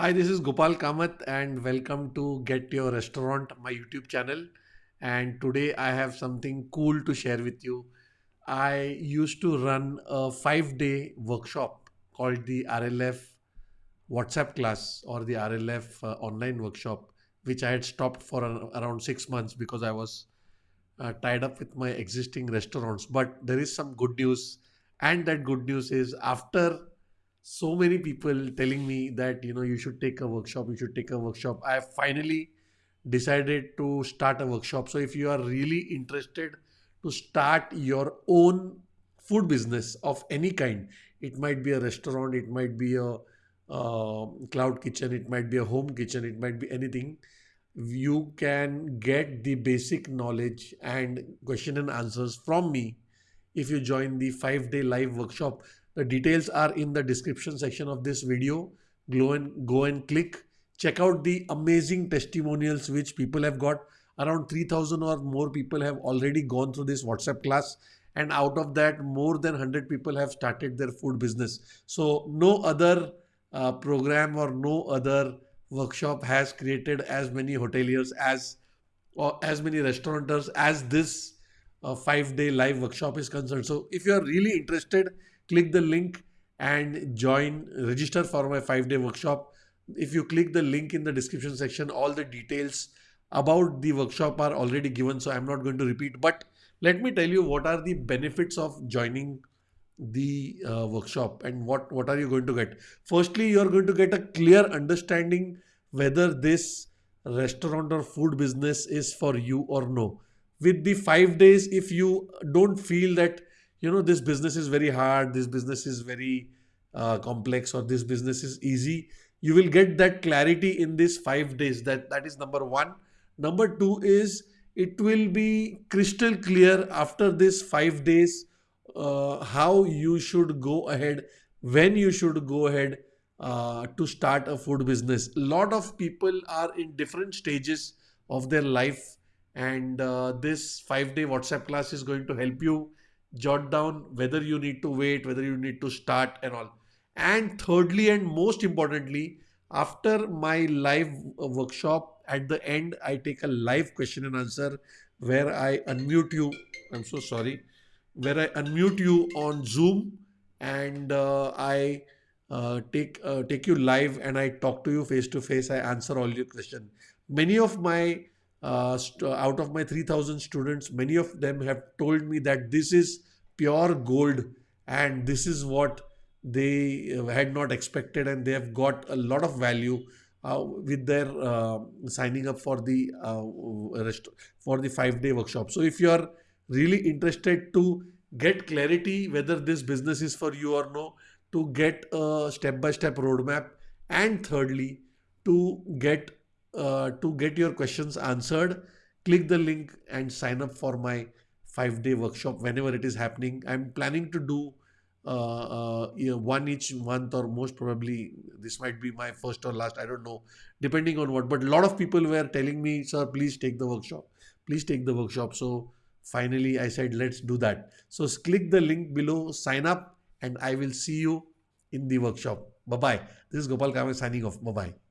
Hi, this is Gopal Kamath, and welcome to Get Your Restaurant, my YouTube channel. And today I have something cool to share with you. I used to run a five day workshop called the RLF WhatsApp class or the RLF uh, online workshop, which I had stopped for an, around six months because I was uh, tied up with my existing restaurants. But there is some good news, and that good news is after so many people telling me that you know you should take a workshop you should take a workshop. I finally decided to start a workshop. So if you are really interested to start your own food business of any kind it might be a restaurant it might be a uh, cloud kitchen it might be a home kitchen it might be anything you can get the basic knowledge and question and answers from me if you join the 5 day live workshop the details are in the description section of this video. Go and, go and click. Check out the amazing testimonials which people have got. Around 3000 or more people have already gone through this WhatsApp class and out of that more than 100 people have started their food business. So no other uh, program or no other workshop has created as many hoteliers as or as many restaurateurs as this uh, five day live workshop is concerned. So if you are really interested click the link and join, register for my five day workshop. If you click the link in the description section, all the details about the workshop are already given. So I'm not going to repeat, but let me tell you what are the benefits of joining the uh, workshop and what, what are you going to get. Firstly, you're going to get a clear understanding whether this restaurant or food business is for you or no. With the five days, if you don't feel that you know this business is very hard this business is very uh, complex or this business is easy. You will get that clarity in these five days. That that is number one. Number two is it will be crystal clear after this five days uh, how you should go ahead when you should go ahead uh, to start a food business. Lot of people are in different stages of their life and uh, this five day whatsapp class is going to help you jot down whether you need to wait, whether you need to start and all. And thirdly, and most importantly, after my live workshop, at the end, I take a live question and answer where I unmute you. I'm so sorry. Where I unmute you on Zoom and uh, I uh, take uh, take you live and I talk to you face to face. I answer all your questions. Many of my uh, out of my 3000 students, many of them have told me that this is pure gold and this is what they uh, had not expected and they have got a lot of value uh, with their uh, signing up for the uh, for the five day workshop. So if you are really interested to get clarity whether this business is for you or no, to get a step by step roadmap, and thirdly to get uh, to get your questions answered, click the link and sign up for my five day workshop whenever it is happening. I'm planning to do uh, uh, one each month or most probably this might be my first or last. I don't know, depending on what. But a lot of people were telling me, sir, please take the workshop. Please take the workshop. So finally, I said, let's do that. So click the link below, sign up, and I will see you in the workshop. Bye bye. This is Gopal Kamath signing off. Bye bye.